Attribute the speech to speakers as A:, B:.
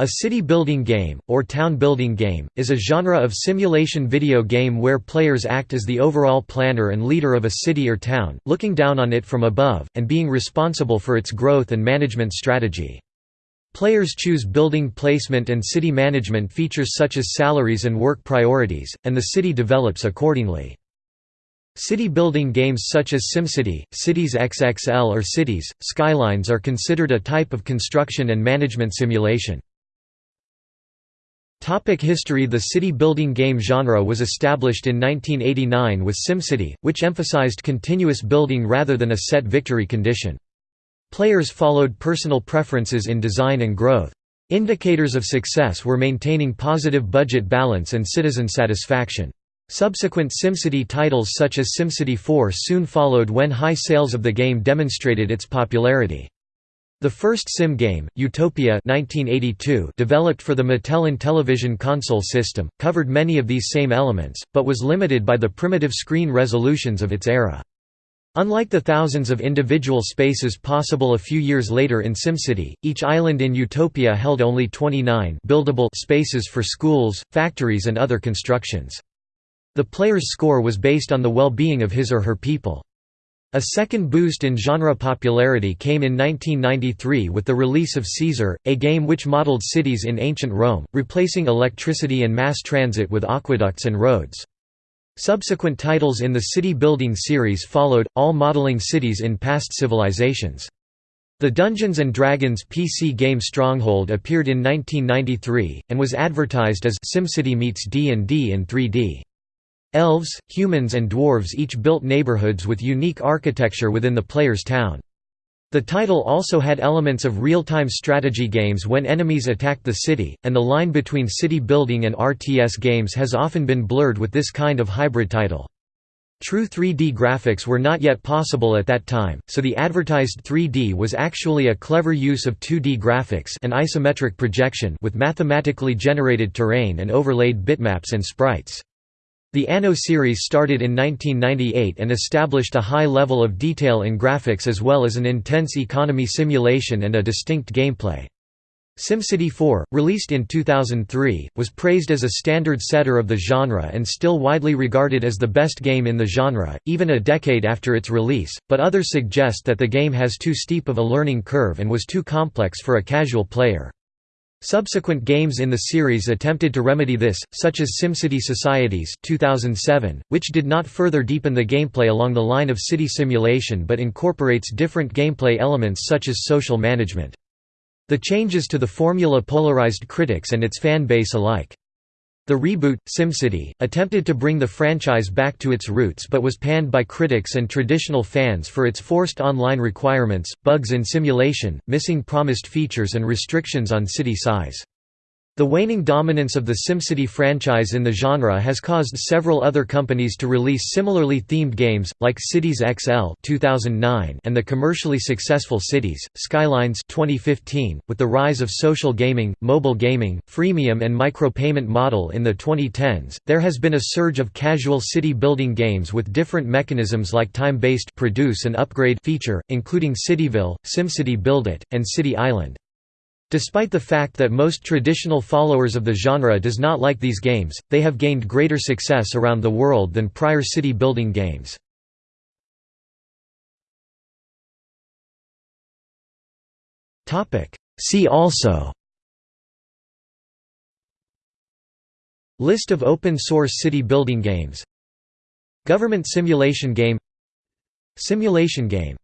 A: A city-building game, or town-building game, is a genre of simulation video game where players act as the overall planner and leader of a city or town, looking down on it from above, and being responsible for its growth and management strategy. Players choose building placement and city management features such as salaries and work priorities, and the city develops accordingly. City building games such as SimCity, Cities XXL or Cities, Skylines are considered a type of construction and management simulation. Topic history The city-building game genre was established in 1989 with SimCity, which emphasized continuous building rather than a set victory condition. Players followed personal preferences in design and growth. Indicators of success were maintaining positive budget balance and citizen satisfaction. Subsequent SimCity titles such as SimCity 4 soon followed when high sales of the game demonstrated its popularity. The first sim game, Utopia 1982, developed for the Mattel Intellivision console system, covered many of these same elements, but was limited by the primitive screen resolutions of its era. Unlike the thousands of individual spaces possible a few years later in SimCity, each island in Utopia held only 29 buildable spaces for schools, factories and other constructions. The player's score was based on the well-being of his or her people. A second boost in genre popularity came in 1993 with the release of Caesar, a game which modeled cities in ancient Rome, replacing electricity and mass transit with aqueducts and roads. Subsequent titles in the city-building series followed, all modeling cities in past civilizations. The Dungeons & Dragons PC game Stronghold appeared in 1993, and was advertised as SimCity meets D&D in 3D. Elves, humans and dwarves each built neighborhoods with unique architecture within the player's town. The title also had elements of real-time strategy games when enemies attacked the city, and the line between city building and RTS games has often been blurred with this kind of hybrid title. True 3D graphics were not yet possible at that time, so the advertised 3D was actually a clever use of 2D graphics and isometric projection with mathematically generated terrain and overlaid bitmaps and sprites. The Anno series started in 1998 and established a high level of detail in graphics as well as an intense economy simulation and a distinct gameplay. SimCity 4, released in 2003, was praised as a standard setter of the genre and still widely regarded as the best game in the genre, even a decade after its release, but others suggest that the game has too steep of a learning curve and was too complex for a casual player. Subsequent games in the series attempted to remedy this, such as SimCity Societies 2007, which did not further deepen the gameplay along the line of city simulation but incorporates different gameplay elements such as social management. The changes to the formula polarized critics and its fan base alike. The reboot, SimCity, attempted to bring the franchise back to its roots but was panned by critics and traditional fans for its forced online requirements, bugs in simulation, missing promised features and restrictions on city size. The waning dominance of the SimCity franchise in the genre has caused several other companies to release similarly themed games, like Cities XL 2009 and the commercially successful Cities, Skylines 2015. .With the rise of social gaming, mobile gaming, freemium and micropayment model in the 2010s, there has been a surge of casual city-building games with different mechanisms like time-based produce and upgrade feature, including Cityville, SimCity Build It, and City Island. Despite the fact that most traditional followers of the genre does not like these games, they have gained greater success around the world than prior city-building games. See also. List of open-source city-building games. Government simulation game. Simulation game